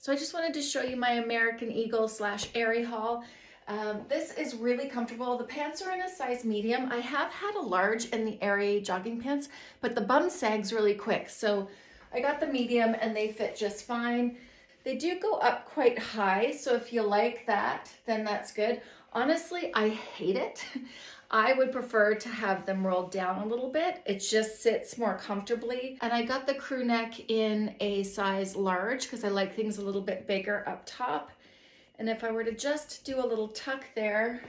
So I just wanted to show you my American Eagle slash Aerie haul. Um, this is really comfortable. The pants are in a size medium. I have had a large in the Aerie jogging pants, but the bum sags really quick. So I got the medium and they fit just fine. They do go up quite high, so if you like that, then that's good. Honestly, I hate it. I would prefer to have them rolled down a little bit. It just sits more comfortably. And I got the crew neck in a size large because I like things a little bit bigger up top. And if I were to just do a little tuck there,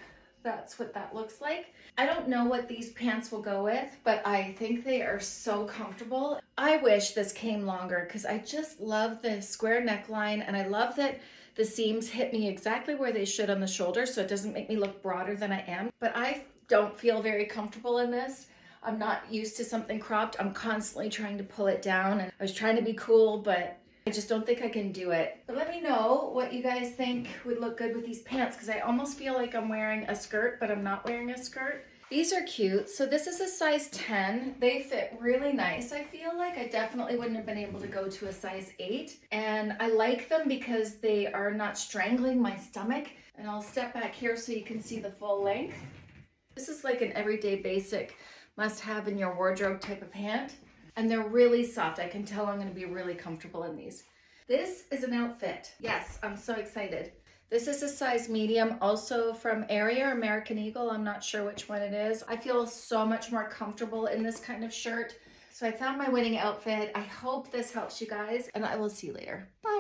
that's what that looks like. I don't know what these pants will go with, but I think they are so comfortable. I wish this came longer because I just love the square neckline and I love that the seams hit me exactly where they should on the shoulder so it doesn't make me look broader than I am. But I don't feel very comfortable in this. I'm not used to something cropped. I'm constantly trying to pull it down and I was trying to be cool, but I just don't think I can do it. But let me know what you guys think would look good with these pants because I almost feel like I'm wearing a skirt, but I'm not wearing a skirt. These are cute. So this is a size 10. They fit really nice. I feel like I definitely wouldn't have been able to go to a size 8. And I like them because they are not strangling my stomach. And I'll step back here so you can see the full length. This is like an everyday basic must have in your wardrobe type of pant. And they're really soft. I can tell I'm gonna be really comfortable in these. This is an outfit. Yes, I'm so excited. This is a size medium, also from or American Eagle. I'm not sure which one it is. I feel so much more comfortable in this kind of shirt. So I found my winning outfit. I hope this helps you guys and I will see you later. Bye.